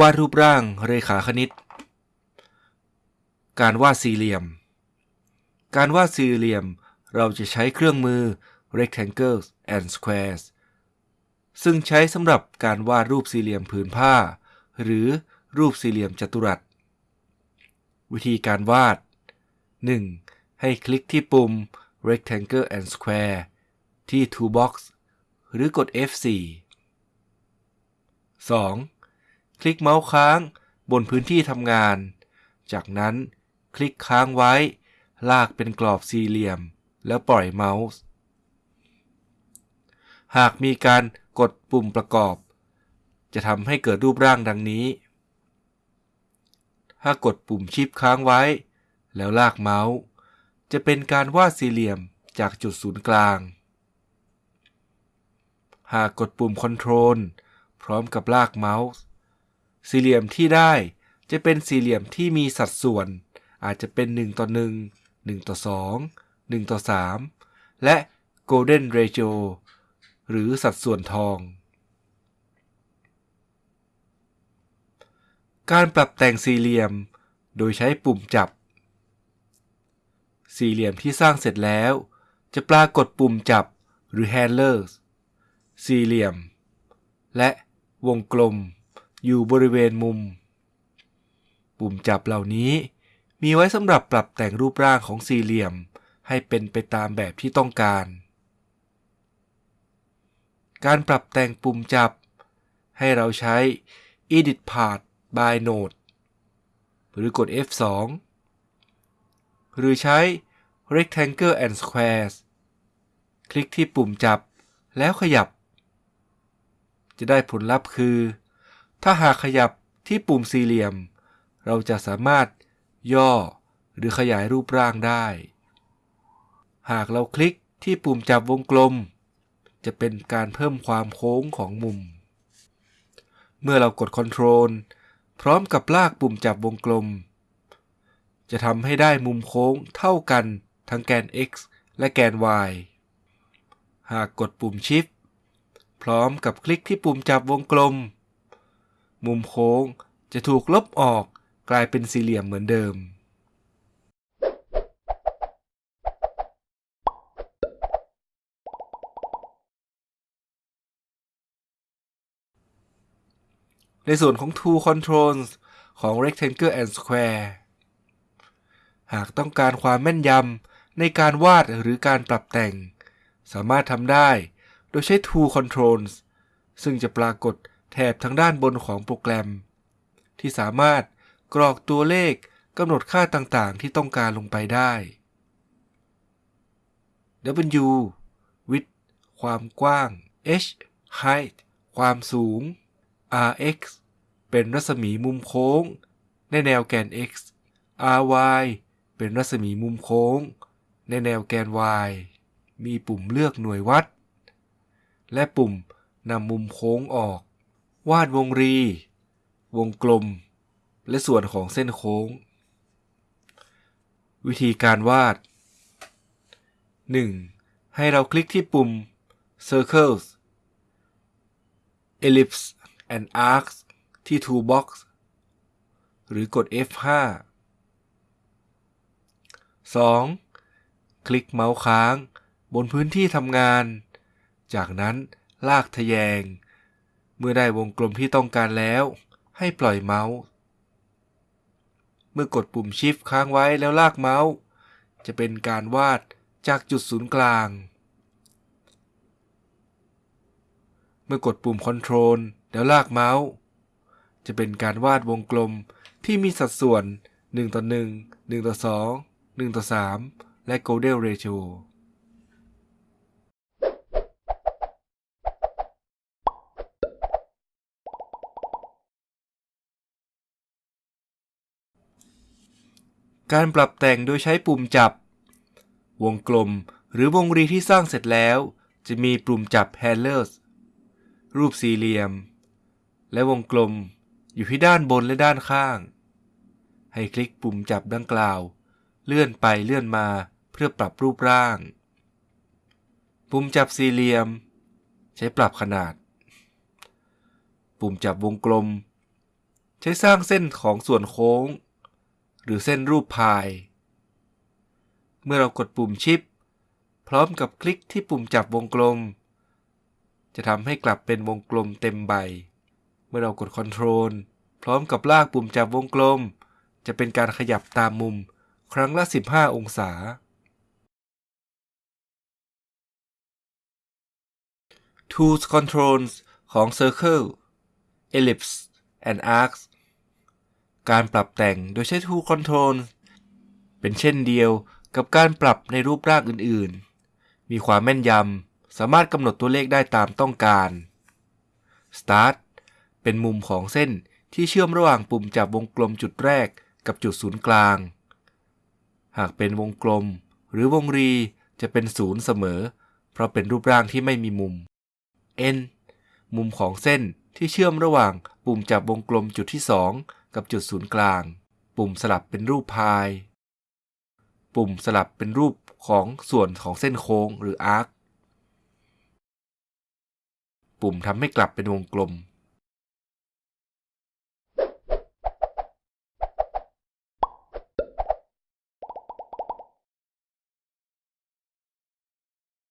วาดรูปร่างเรขาคณิต การวาดสี่เหลี่ยม การวาดสี่เหลี่ยมเราจะใช้เครื่องมือ rectangles and squares ซึ่งใช้สำหรับการวาดรูปสี่เหลี่ยมผืนผ้า หรือรูปสี่เหลี่ยมจัตุรัส วิธีการวาด 1. ให้คลิกที่ปุ่ม rectangle and square ที่ toolbox หรือกด F4 2. คลิกเมาส์ค้างบนพื้นที่ทำงาน จากนั้นคลิกค้างไว้ ลากเป็นกรอบสี่เหลี่ยม แล้วปล่อยเมาส์ หากมีการกดปุ่มประกอบ จะทำให้เกิดรูปร่างดังนี้ ถ้ากดปุ่มชิปค้างไว้ แล้วลากเมาส์ จะเป็นการวาดสี่เหลี่ยมจากจุดศูนย์กลาง หากกดปุ่ม Ctrl พร้อมกับลากเมาส์ สี่เหลี่ยมที่ได้จะเป็นสี่เหลี่ยมที่มีสัดส่วน อาจจะเป็น 1 ต่อ 1 1 ต่อ 2 1 ต่อ 3 และ Golden Ratio หรือสัดส่วนทอง การปรับแต่งสี่เหลี่ยม โดยใช้ปุ่มจับ สี่เหลี่ยมที่สร้างเสร็จแล้ว จะปรากฏปุ่มจับหรือ handlers สี่เหลี่ยม และวงกลม อยู่บริเวณมุม ปุ่มจับเหล่านี้มีไว้สำหรับปรับแต่งรูปร่างของสี่เหลี่ยม ให้เป็นไปตามแบบที่ต้องการ การปรับแต่งปุ่มจับ ให้เราใช้ Edit Path by Node หรือกด F2 หรือใช้ Rectangle and Squares คลิกที่ปุ่มจับแล้วขยับ จะได้ผลลัพธ์คือ ถ้าหากขยับที่ปุ่มสี่เหลี่ยม เราจะสามารถย่อหรือขยายรูปร่างได้ หากเราคลิกที่ปุ่มจับวงกลม จะเป็นการเพิ่มความโค้งของมุม เมื่อเรากด Ctrl พร้อมกับลากปุ่มจับวงกลม จะทำให้ได้มุมโค้งเท่ากันทั้งแกน x และแกน y หากกดปุ่ม Shift พร้อมกับคลิกที่ปุ่มจับวงกลม มุมโค้งจะถูกลบออกกลายเป็นสี่เหลี่ยมเหมือนเดิม ในส่วนของ Tool Controls ของ Rectangle and Square หากต้องการความแม่นยำในการวาดหรือการปรับแต่ง สามารถทำได้โดยใช้ Tool Controls ซึ่งจะปรากฏ แถบทางด้านบนของโปรแกรม ที่สามารถกรอกตัวเลขกำหนดค่าต่างๆ ที่ต้องการลงไปได้ W width ความกว้าง H height ความสูง Rx เป็นรัศมีมุมโค้ง ในแนวแกน x ry เป็นรัศมีมุมโค้ง ในแนวแกน y มีปุ่มเลือกหน่วยวัด และปุ่มนำมุมโค้งออก วาดวงรี วงกลม และส่วนของเส้นโค้ง วิธีการวาด 1. ให้เราคลิกที่ปุ่ม circles ellipse and arcs ที่ Toolbox หรือกด F5 2. คลิกเมาส์ค้างบนพื้นที่ทำงาน จากนั้นลากทะแยง เมื่อได้วงกลมที่ต้องการแล้ว ให้ปล่อยเมาส์ เมื่อกดปุ่ม Shift ค้างไว้แล้วลากเมาส์ จะเป็นการวาดจากจุดศูนย์กลาง เมื่อกดปุ่ม Ctrl แล้วลากเมาส์ จะเป็นการวาดวงกลมที่มีสัดส่วน 1 ต่อ 1 1 ต่อ 2 1 ต่อ 3 และ Golden Ratio การปรับแต่งโดยใช้ปุ่มจับ วงกลมหรือวงรีที่สร้างเสร็จแล้ว จะมีปุ่มจับ Handlers รูปสี่เหลี่ยม และวงกลมอยู่ที่ด้านบนและด้านข้าง ให้คลิกปุ่มจับดังกล่าว เลื่อนไปเลื่อนมาเพื่อปรับรูปร่าง ปุ่มจับสี่เหลี่ยม ใช้ปรับขนาด ปุ่มจับวงกลม ใช้สร้างเส้นของส่วนโค้ง หรือเส้นรูปพาย เมื่อเรากดปุ่มชิป พร้อมกับคลิกที่ปุ่มจับวงกลม จะทำให้กลับเป็นวงกลมเต็มใบ เมื่อเรากด Ctrl พร้อมกับลากปุ่มจับวงกลม จะเป็นการขยับตามมุมครั้งละ 15 องศา Tools Controls ของ Circle Ellipse and Arcs การปรับแต่งโดยใช้ Tool Controls เป็นเช่นเดียวกับการปรับในรูปร่างอื่นๆ มีความแม่นยำ สามารถกำหนดตัวเลขได้ตามต้องการ Start เป็นมุมของเส้นที่เชื่อมระหว่างปุ่มจับวงกลมจุดแรกกับจุดศูนย์กลาง หากเป็นวงกลม หรือวงรีจะเป็นศูนย์เสมอ เพราะเป็นรูปร่างที่ไม่มีมุม N มุมของเส้นที่เชื่อมระหว่างปุ่มจับวงกลมจุดที่ 2 กับจุดศูนย์กลาง ปุ่มสลับเป็นรูปพาย ปุ่มสลับเป็นรูปของส่วนของเส้นโค้งหรืออาร์ค ปุ่มทำให้กลับเป็นวงกลม